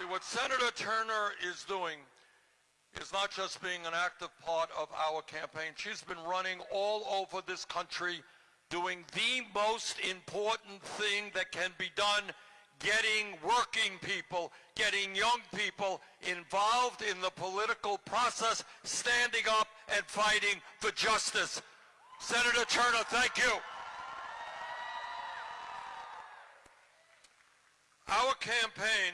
See, what Senator Turner is doing is not just being an active part of our campaign. She's been running all over this country doing the most important thing that can be done, getting working people, getting young people involved in the political process, standing up and fighting for justice. Senator Turner, thank you. Our campaign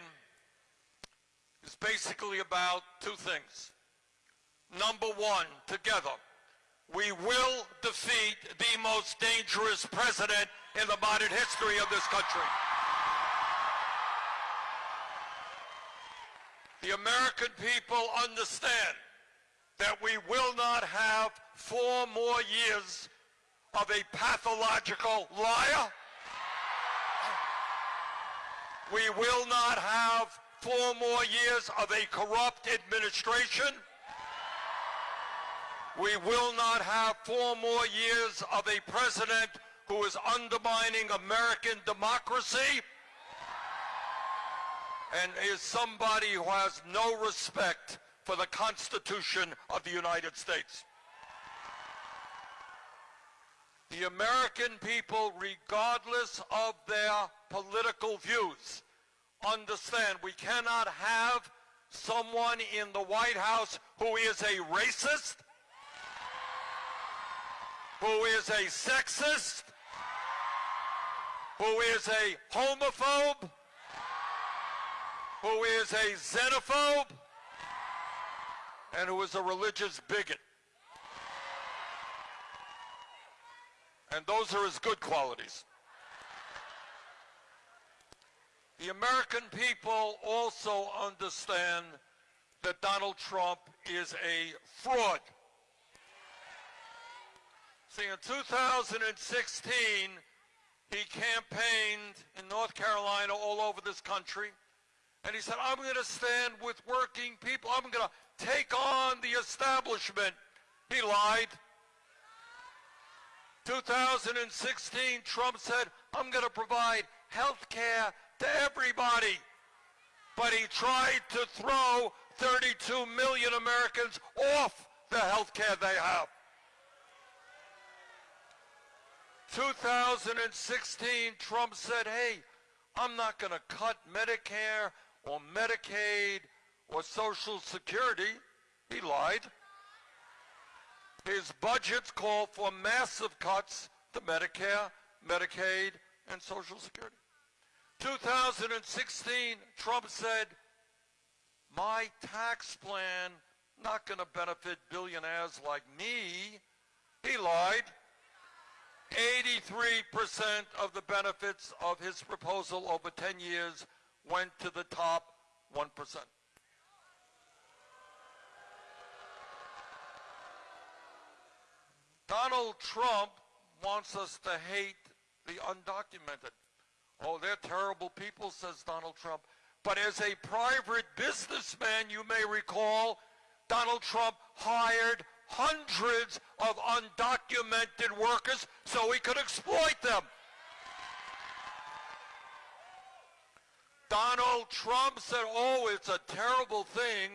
is basically about two things. Number one, together, we will defeat the most dangerous president in the modern history of this country. The American people understand that we will not have four more years of a pathological liar. We will not have four more years of a corrupt administration. We will not have four more years of a president who is undermining American democracy and is somebody who has no respect for the Constitution of the United States. The American people, regardless of their political views, understand we cannot have someone in the White House who is a racist, who is a sexist, who is a homophobe, who is a xenophobe, and who is a religious bigot. And those are his good qualities. The American people also understand that Donald Trump is a fraud. See, in 2016, he campaigned in North Carolina all over this country, and he said, I'm going to stand with working people. I'm going to take on the establishment. He lied. 2016, Trump said, I'm going to provide health care to everybody. But he tried to throw 32 million Americans off the health care they have. 2016, Trump said, hey, I'm not going to cut Medicare or Medicaid or Social Security. He lied. His budgets call for massive cuts to Medicare, Medicaid, and Social Security. 2016, Trump said, my tax plan not going to benefit billionaires like me. He lied. 83% of the benefits of his proposal over 10 years went to the top 1%. Donald Trump wants us to hate the undocumented. Oh, they're terrible people, says Donald Trump. But as a private businessman, you may recall, Donald Trump hired hundreds of undocumented workers so he could exploit them. Donald Trump said, oh, it's a terrible thing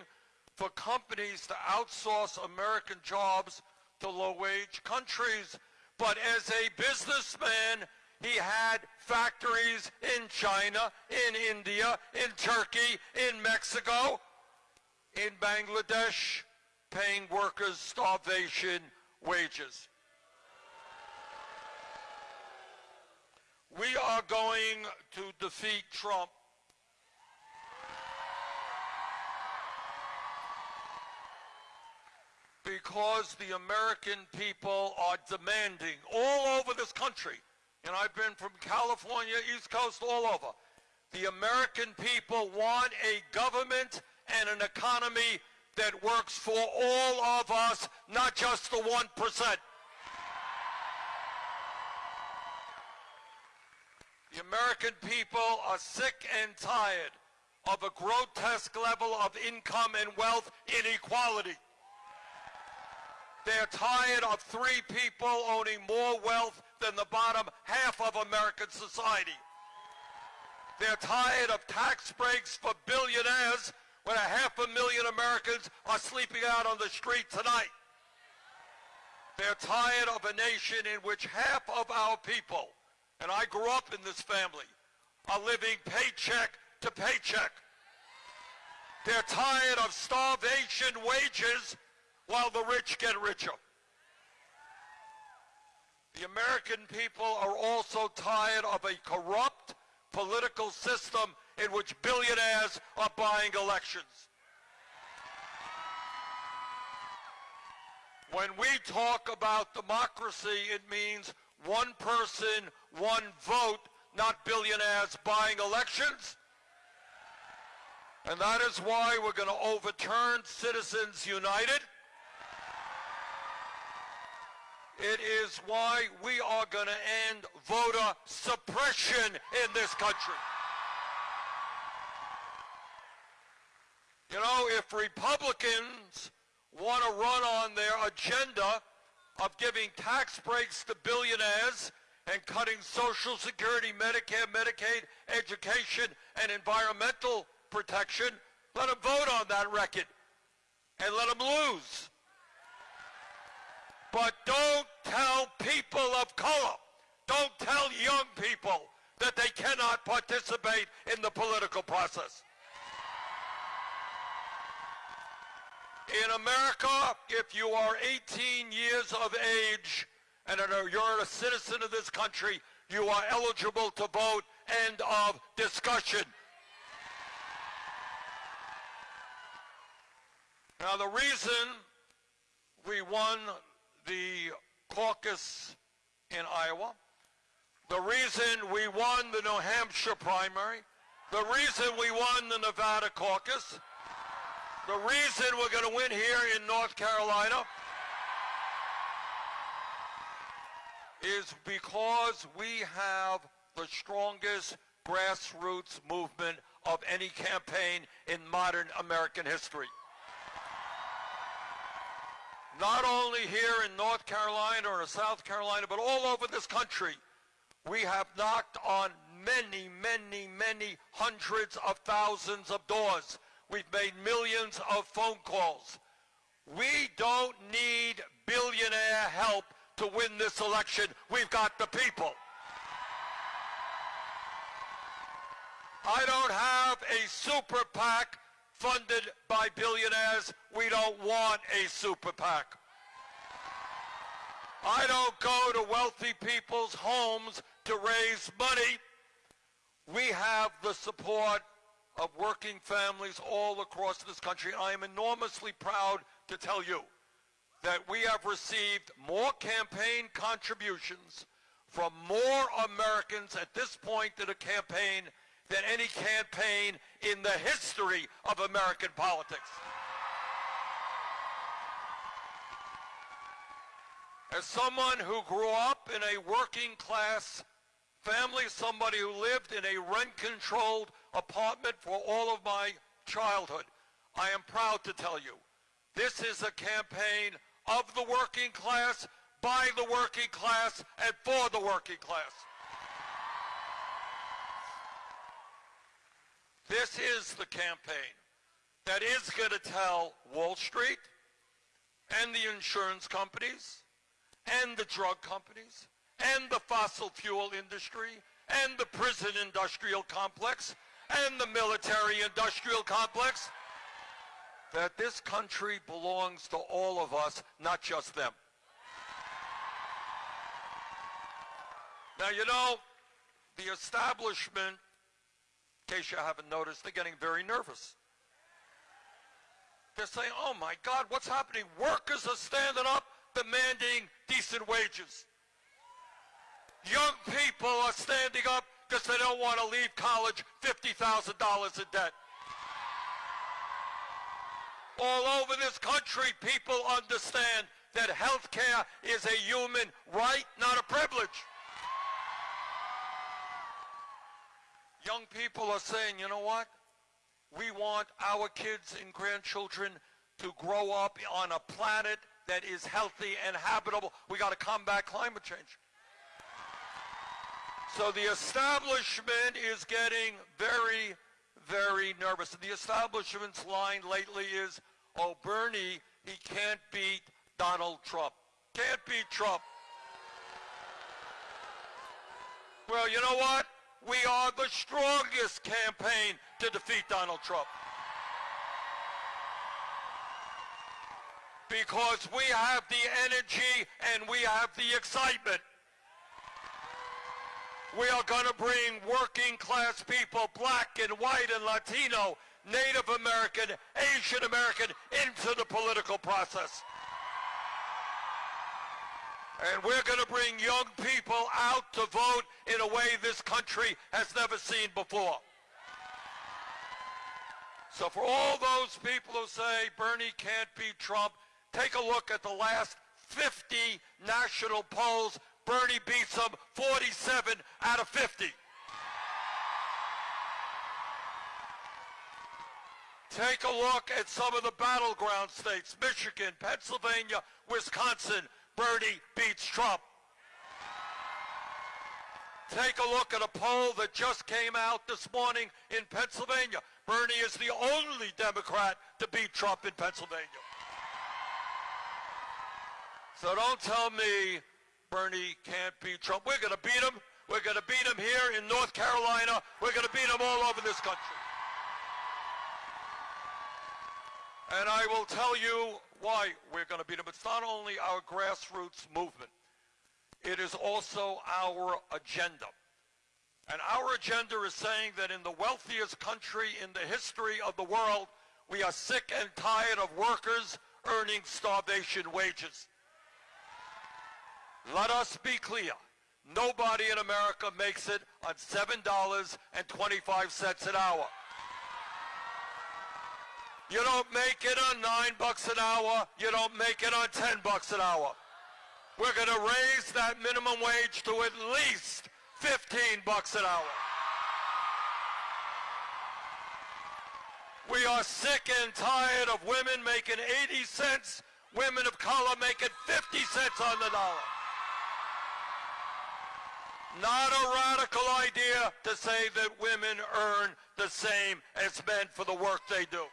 for companies to outsource American jobs to low-wage countries. But as a businessman, he had factories in China, in India, in Turkey, in Mexico, in Bangladesh, paying workers starvation wages. We are going to defeat Trump. Because the American people are demanding all over this country, and I've been from California, East Coast, all over, the American people want a government and an economy that works for all of us, not just the 1%. The American people are sick and tired of a grotesque level of income and wealth inequality. They're tired of three people owning more wealth than the bottom half of American society. They're tired of tax breaks for billionaires when a half a million Americans are sleeping out on the street tonight. They're tired of a nation in which half of our people, and I grew up in this family, are living paycheck to paycheck. They're tired of starvation wages while the rich get richer. The American people are also tired of a corrupt political system in which billionaires are buying elections. When we talk about democracy, it means one person, one vote, not billionaires buying elections. And that is why we're going to overturn Citizens United. It is why we are going to end voter suppression in this country. You know, if Republicans want to run on their agenda of giving tax breaks to billionaires and cutting Social Security, Medicare, Medicaid, education, and environmental protection, let them vote on that record and let them lose. But don't tell people of color, don't tell young people that they cannot participate in the political process. In America, if you are 18 years of age and you're a citizen of this country, you are eligible to vote. End of discussion. Now, the reason we won the caucus in Iowa, the reason we won the New Hampshire primary, the reason we won the Nevada caucus, the reason we're going to win here in North Carolina is because we have the strongest grassroots movement of any campaign in modern American history not only here in North Carolina or in South Carolina, but all over this country, we have knocked on many, many, many hundreds of thousands of doors. We've made millions of phone calls. We don't need billionaire help to win this election. We've got the people. I don't have a super PAC funded by billionaires. We don't want a super PAC. I don't go to wealthy people's homes to raise money. We have the support of working families all across this country. I am enormously proud to tell you that we have received more campaign contributions from more Americans at this point in a campaign than any campaign in the history of American politics. As someone who grew up in a working class family, somebody who lived in a rent-controlled apartment for all of my childhood, I am proud to tell you, this is a campaign of the working class, by the working class, and for the working class. This is the campaign that is going to tell Wall Street and the insurance companies and the drug companies and the fossil fuel industry and the prison industrial complex and the military industrial complex that this country belongs to all of us, not just them. Now, you know, the establishment case you haven't noticed, they're getting very nervous. They're saying, oh my God, what's happening? Workers are standing up demanding decent wages. Young people are standing up because they don't want to leave college $50,000 in debt. All over this country, people understand that health care is a human right, not a privilege. Young people are saying, you know what? We want our kids and grandchildren to grow up on a planet that is healthy and habitable. We got to combat climate change. So the establishment is getting very, very nervous. The establishment's line lately is, oh, Bernie, he can't beat Donald Trump. Can't beat Trump. Well, you know what? We are the strongest campaign to defeat Donald Trump. Because we have the energy and we have the excitement. We are going to bring working class people, black and white and Latino, Native American, Asian American, into the political process. And we're going to bring young people out to vote in a way this country has never seen before. So for all those people who say Bernie can't beat Trump, take a look at the last 50 national polls Bernie beats him 47 out of 50. Take a look at some of the battleground states, Michigan, Pennsylvania, Wisconsin. Bernie beats Trump. Take a look at a poll that just came out this morning in Pennsylvania. Bernie is the only Democrat to beat Trump in Pennsylvania. So don't tell me Bernie can't beat Trump. We're going to beat him. We're going to beat him here in North Carolina. We're going to beat him all over this country. And I will tell you why we're going to beat them. It's not only our grassroots movement. It is also our agenda. And our agenda is saying that in the wealthiest country in the history of the world, we are sick and tired of workers earning starvation wages. Let us be clear. Nobody in America makes it on $7.25 an hour. You don't make it on nine bucks an hour. You don't make it on 10 bucks an hour. We're going to raise that minimum wage to at least 15 bucks an hour. We are sick and tired of women making 80 cents, women of color making 50 cents on the dollar. Not a radical idea to say that women earn the same as men for the work they do.